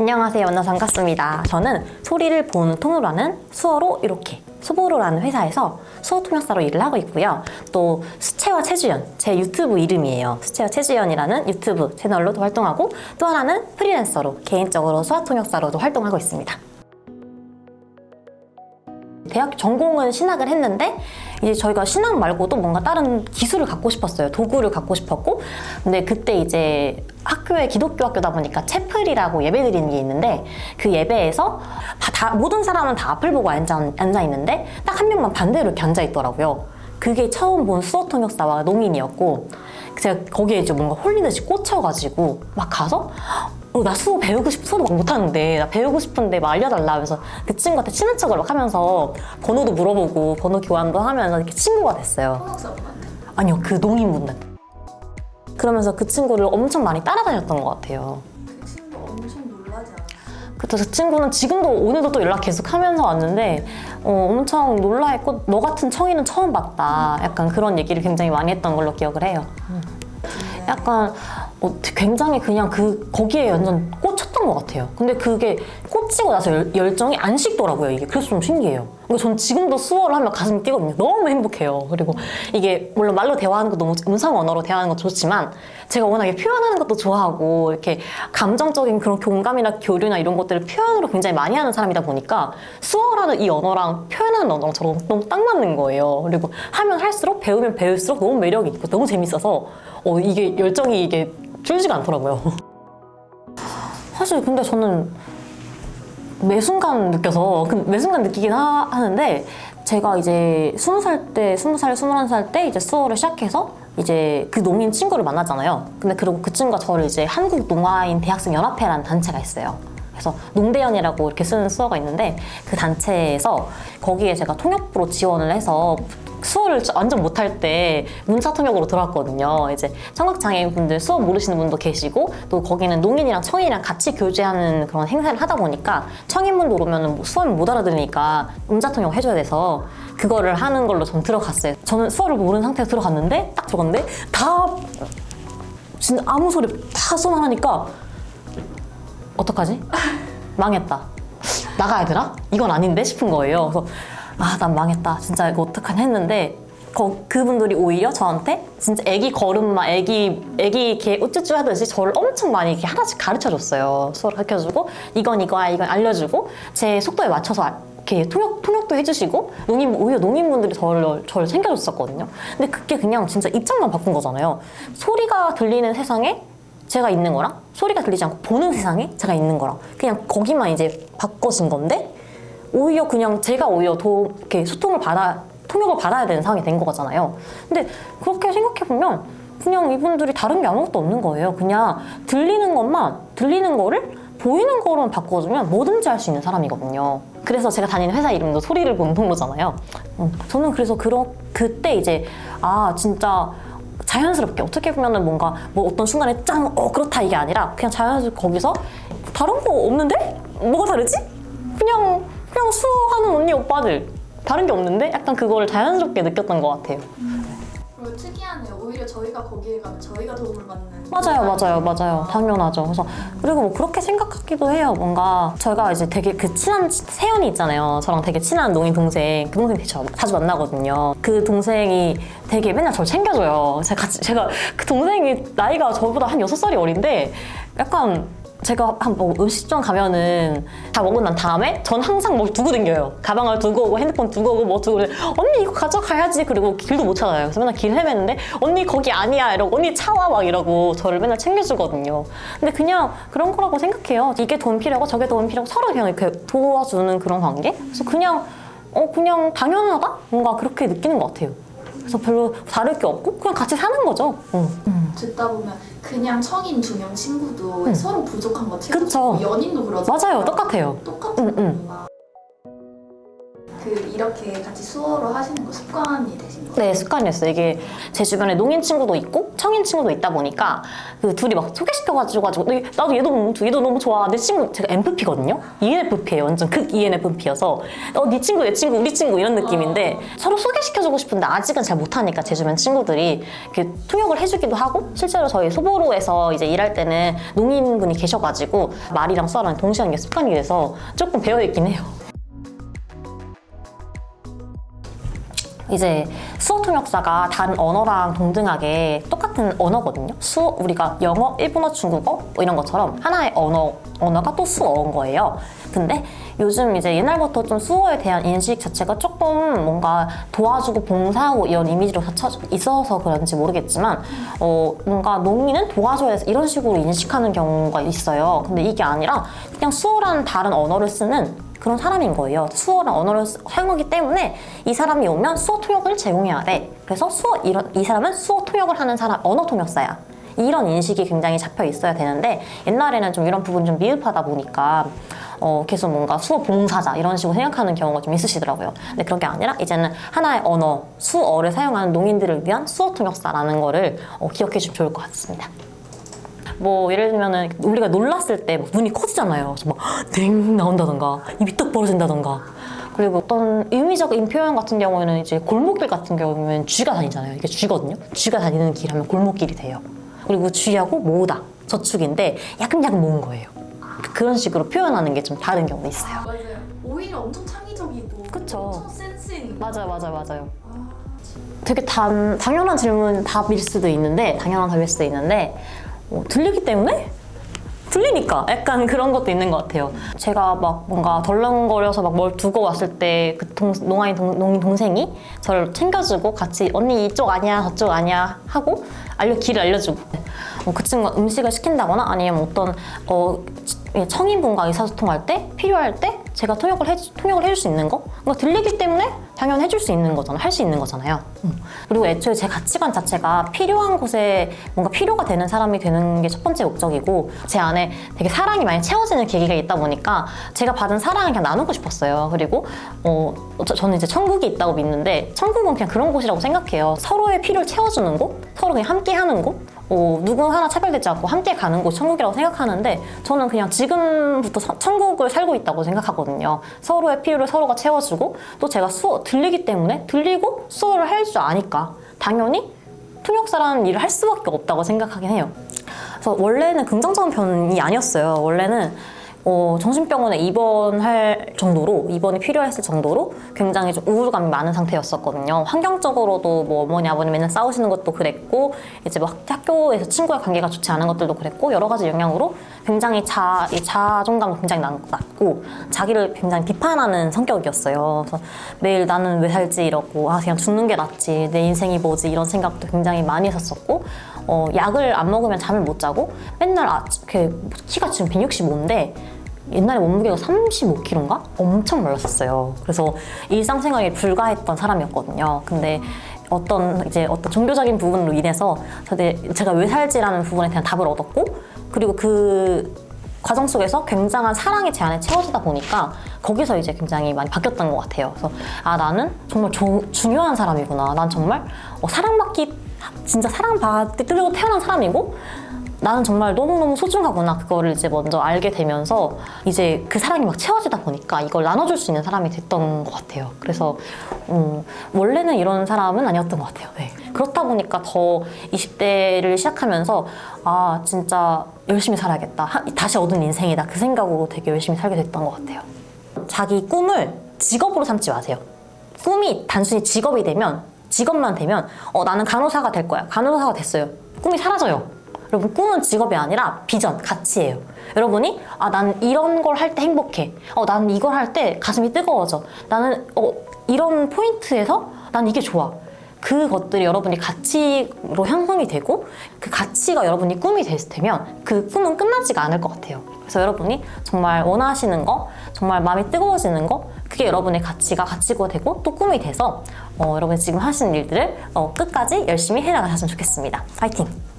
안녕하세요. 만나서 반갑습니다. 저는 소리를 보는 통으로 하는 수어로 이렇게 수보로라는 회사에서 수어 통역사로 일을 하고 있고요. 또 수채화 최주연, 제 유튜브 이름이에요. 수채화 최주연이라는 유튜브 채널로도 활동하고 또 하나는 프리랜서로 개인적으로 수화 통역사로도 활동하고 있습니다. 대학 전공은 신학을 했는데 이제 저희가 신학 말고도 뭔가 다른 기술을 갖고 싶었어요. 도구를 갖고 싶었고 근데 그때 이제 학교에 기독교 학교다 보니까 채플이라고 예배 드리는 게 있는데 그 예배에서 다, 다- 모든 사람은 다 앞을 보고 앉아, 앉아 있는데 딱 한 명만 반대로 이렇게 앉아 있더라고요. 그게 처음 본 수어 통역사와 농인이었고 제가 거기에 이제 뭔가 홀리듯이 꽂혀가지고 막 가서 어, 나 수어 배우고 싶, 수어도 막 못하는데 나 배우고 싶은데 막 알려달라 하면서 그 친구한테 친한 척을 막 하면서 번호도 물어보고 번호 교환도 하면서 이렇게 친구가 됐어요. 아니요, 그 농인분들. 그러면서 그 친구를 엄청 많이 따라다녔던 것 같아요. 그때 그 친구는 지금도 오늘도 또 연락 계속 하면서 왔는데 어, 엄청 놀라했고 너 같은 청이는 처음 봤다. 약간 그런 얘기를 굉장히 많이 했던 걸로 기억을 해요. 약간 어, 굉장히 그냥 그 거기에 완전 꽂혔던 것 같아요. 근데 그게 꽂히고 나서 열, 열정이 안 식더라고요. 이게 그래서 좀 신기해요. 그러니까 전 지금도 수어를 하면 가슴이 뛰거든요. 너무 행복해요. 그리고 이게 물론 말로 대화하는 것도 너무 음성 언어로 대화하는 것도 좋지만 제가 워낙에 표현하는 것도 좋아하고 이렇게 감정적인 그런 공감이나 교류나 이런 것들을 표현으로 굉장히 많이 하는 사람이다 보니까 수어라는 이 언어랑 표현하는 저랑 너무 딱 맞는 거예요. 그리고 하면 할수록 배우면 배울수록 너무 매력이 있고 너무 재밌어서 어, 이게 열정이 이게 줄지가 않더라고요. 사실 근데 저는 매 순간 느껴서 그매 순간 느끼긴 하, 하는데 제가 이제 스무 살 때, 스무 살, 스물한 살 때 이제 수어를 시작해서 이제 그 농인 친구를 만나잖아요. 근데 그리고 그 친구가 저를 이제 한국 농아인 대학생 연합회라는 단체가 있어요. 그래서 농대연이라고 이렇게 쓰는 수어가 있는데 그 단체에서 거기에 제가 통역부로 지원을 해서 수어를 완전 못할 때 문자 통역으로 들어왔거든요. 이제 청각장애인분들 수어 모르시는 분도 계시고 또 거기는 농인이랑 청인이랑 같이 교제하는 그런 행사를 하다 보니까 청인분들 오면은 뭐 수어를 못 알아들으니까 문자 통역 해줘야 돼서 그거를 하는 걸로 전 들어갔어요. 저는 수어를 모르는 상태에서 들어갔는데 딱 들어갔는데 다 진짜 아무 소리 다 수어만 하니까 어떡하지? 망했다. 나가야 되나? 이건 아닌데 싶은 거예요. 그래서 아, 난 망했다. 진짜 이거 어떡하냐 했는데 거, 그분들이 오히려 저한테 진짜 애기 걸음마, 애기, 애기 이렇게 우쭈쭈 하듯이 저를 엄청 많이 이렇게 하나씩 가르쳐 줬어요. 수어를 가르쳐 주고 이건 이거야, 이건 알려주고 제 속도에 맞춰서 알- 이렇게 통역, 통역도 해주시고 농인, 오히려 농인분들이 저를, 저를 챙겨줬었거든요. 근데 그게 그냥 진짜 입장만 바꾼 거잖아요. 소리가 들리는 세상에 제가 있는 거랑 소리가 들리지 않고 보는 세상에 제가 있는 거랑 그냥 거기만 이제 바꿔진 건데 오히려 그냥 제가 오히려 더 이렇게 소통을 받아 통역을 받아야 되는 상황이 된 거잖아요. 근데 그렇게 생각해 보면 그냥 이분들이 다른 게 아무것도 없는 거예요. 그냥 들리는 것만 들리는 거를 보이는 거로만 바꿔주면 뭐든지 할 수 있는 사람이거든요. 그래서 제가 다니는 회사 이름도 소리를 보는 통로잖아요. 음, 저는 그래서 그런 그때 이제 아 진짜 자연스럽게 어떻게 보면은 뭔가 뭐 어떤 순간에 짱 어 그렇다 이게 아니라 그냥 자연스럽게 거기서 다른 거 없는데 뭐가 다르지? 그냥 그냥 수호하는 언니 오빠들 다른 게 없는데 약간 그거를 자연스럽게 느꼈던 것 같아요. 그리고 특이하네요. 오히려 저희가 거기에 가면 저희가 도움을 받는 맞아요, 맞아요, 맞아요. 당연하죠. 그래서 그리고 뭐 그렇게 생각하기도 해요. 뭔가 저희가 이제 되게 그 친한 세연이 있잖아요. 저랑 되게 친한 농인 동생. 그 동생 되게 자- 자주 만나거든요. 그 동생이 되게 맨날 저를 챙겨줘요. 제가 같이 제가 그 동생이 나이가 저보다 한 여섯 살이 어린데 약간 제가 한 뭐 음식점 가면은 다 먹고 난 다음에 전 항상 뭘 두고 댕겨요. 가방을 두고 오고 핸드폰 두고 오고 뭐 두고. 언니 이거 가져가야지. 그리고 길도 못 찾아요. 그래서 맨날 길 헤매는데 언니 거기 아니야 이러고 언니 차와 막 이러고 저를 맨날 챙겨주거든요. 근데 그냥 그런 거라고 생각해요. 이게 도움 필요하고 저게 도움 필요하고 서로 그냥 이렇게 도와주는 그런 관계. 그래서 그냥 어 그냥 당연하다 뭔가 그렇게 느끼는 것 같아요. 그래서 별로 다를 게 없고 그냥 같이 사는 거죠. 응. 듣다 보면 그냥 청인 두 명 친구도 응. 서로 부족한 거 그쵸. 채워주고 연인도 그러잖아요. 맞아요. 똑같아요. 똑같은 응, 응. 그 이렇게 같이 수어로 하시는 거 습관이 되신 거예요? 네, 습관이었어요. 이게 제 주변에 농인 친구도 있고 청인 친구도 있다 보니까 그 둘이 막 소개시켜가지고 가지고 네, 나도 얘도 너무 얘도 너무 좋아. 내 친구 제가 MFP거든요. ENFP예요. 완전 극 ENFP여서 어, 네 친구, 내 친구, 우리 친구 이런 느낌인데 서로 소개시켜주고 싶은데 아직은 잘 못하니까 제 주변 친구들이 이렇게 통역을 해주기도 하고 실제로 저희 소보로에서 이제 일할 때는 농인 분이 계셔가지고 말이랑 수어랑 동시에 하는 게 습관이 돼서 조금 배어있긴 해요. 이제 수어 통역사가 다른 언어랑 동등하게 똑같은 언어거든요. 수어 우리가 영어, 일본어, 중국어 뭐 이런 것처럼 하나의 언어 언어가 또 수어인 거예요. 근데 요즘 이제 옛날부터 좀 수어에 대한 인식 자체가 조금 뭔가 도와주고 봉사하고 이런 이미지로 있어서 그런지 모르겠지만 어 뭔가 농민은 도와줘야 해서 이런 식으로 인식하는 경우가 있어요. 근데 이게 아니라 그냥 수어라는 다른 언어를 쓰는 그런 사람인 거예요. 수어랑 언어를 쓰- 사용하기 때문에 이 사람이 오면 수어 통역을 제공해야 돼. 그래서 수어 이런 이 사람은 수어 통역을 하는 사람 언어 통역사야. 이런 인식이 굉장히 잡혀 있어야 되는데 옛날에는 좀 이런 부분이 좀 미흡하다 보니까 어, 계속 뭔가 수어 봉사자 이런 식으로 생각하는 경우가 좀 있으시더라고요. 근데 그런 게 아니라 이제는 하나의 언어, 수어를 사용하는 농인들을 위한 수어 통역사라는 거를 어, 기억해 주면 좋을 것 같습니다. 뭐 예를 들면은 우리가 놀랐을 때막 눈이 커지잖아요. 그래서 막냉 나온다던가 입이 뚝 벌어진다던가 그리고 어떤 의미적인 표현 같은 경우에는 이제 골목길 같은 경우는 쥐가 다니잖아요. 이게 쥐거든요. 쥐가 다니는 길 하면 골목길이 돼요. 그리고 쥐하고 모으다 저축인데 야금야금 모은 거예요. 그런 식으로 표현하는 게 좀 다른 경우도 있어요. 맞아요. 오히려 엄청 창의적이고 그쵸. 엄청 센스 있는 맞아요, 맞아요, 맞아요. 아, 되게 단, 당연한 질문 답일 수도 있는데 당연한 답일 수도 있는데 어, 들리기 때문에 들리니까 약간 그런 것도 있는 것 같아요. 제가 막 뭔가 덜렁거려서 막 뭘 두고 왔을 때 그 농아인 동, 동생이 저를 챙겨주고 같이 언니 이쪽 아니야 저쪽 아니야 하고 알려 길을 알려주고 어, 그 친구가 음식을 시킨다거나 아니면 어떤 어, 청인분과 의사소통할 때 필요할 때 제가 통역을 해 통역을 해줄 수 있는 거? 그러니까 들리기 때문에 당연히 해줄 수 있는 거잖아요 할 수 있는 거잖아요. 음. 그리고 애초에 제 가치관 자체가 필요한 곳에 뭔가 필요가 되는 사람이 되는 게 첫 번째 목적이고 제 안에 되게 사랑이 많이 채워지는 계기가 있다 보니까 제가 받은 사랑을 그냥 나누고 싶었어요. 그리고 어, 저, 저는 이제 천국이 있다고 믿는데 천국은 그냥 그런 곳이라고 생각해요. 서로의 필요를 채워주는 곳? 서로 그냥 함께 하는 곳 어, 누구 하나 차별되지 않고 함께 가는 곳 천국이라고 생각하는데 저는 그냥 지금부터 서- 천국을 살고 있다고 생각하거든요. 서로의 필요를 서로가 채워주고 또 제가 수어 들리기 때문에 들리고 수어를 할 줄 아니까 당연히 통역사라는 일을 할 수밖에 없다고 생각하긴 해요. 그래서 원래는 긍정적인 편이 아니었어요. 원래는 어, 정신병원에 입원할 정도로 입원이 필요했을 정도로 굉장히 좀 우울감이 많은 상태였었거든요. 환경적으로도 뭐 어머니 아버님 맨날 싸우시는 것도 그랬고 이제 막 학교에서 친구의 관계가 좋지 않은 것들도 그랬고 여러 가지 영향으로 굉장히 자, 이 자존감도 굉장히 낮- 낮고 자기를 굉장히 비판하는 성격이었어요. 그래서 매일 나는 왜 살지 이러고 아 그냥 죽는 게 낫지 내 인생이 뭐지 이런 생각도 굉장히 많이 했었었고 어, 약을 안 먹으면 잠을 못 자고 맨날 아, 키가 지금 165인데 옛날에 몸무게가 35kg인가? 엄청 말랐었어요. 그래서 일상생활에 불과했던 사람이었거든요. 근데 어떤 이제 어떤 종교적인 부분으로 인해서 제가 왜 살지라는 부분에 대한 답을 얻었고 그리고 그 과정 속에서 굉장한 사랑이 제 안에 채워지다 보니까 거기서 이제 굉장히 많이 바뀌었던 것 같아요. 그래서 아 나는 정말 조- 중요한 사람이구나. 난 정말 어, 사랑받기 진짜 사랑받으려고 태어난 사람이고 나는 정말 너무너무 소중하구나 그거를 이제 먼저 알게 되면서 이제 그 사랑이 막 채워지다 보니까 이걸 나눠줄 수 있는 사람이 됐던 것 같아요. 그래서 음, 원래는 이런 사람은 아니었던 것 같아요. 네. 그렇다 보니까 더 20대를 시작하면서 아 진짜 열심히 살아야겠다. 하- 다시 얻은 인생이다. 그 생각으로 되게 열심히 살게 됐던 것 같아요. 자기 꿈을 직업으로 삼지 마세요. 꿈이 단순히 직업이 되면 직업만 되면 어 나는 간호사가 될 거야. 간호사가 됐어요. 꿈이 사라져요. 여러분 꿈은 직업이 아니라 비전 가치예요. 여러분이 아 나는 이런 걸 할 때 행복해. 어 나는 이걸 할 때 가슴이 뜨거워져. 나는 어 이런 포인트에서 난 이게 좋아 그것들이 여러분이 가치로 형성이 되고 그 가치가 여러분이 꿈이 되면 그 꿈은 끝나지가 않을 것 같아요. 그래서 여러분이 정말 원하시는 거, 정말 마음이 뜨거워지는 거, 그게 여러분의 가치가 가치가 되고 또 꿈이 돼서 어, 여러분이 지금 하시는 일들을 어, 끝까지 열심히 해나가셨으면 좋겠습니다. 파이팅!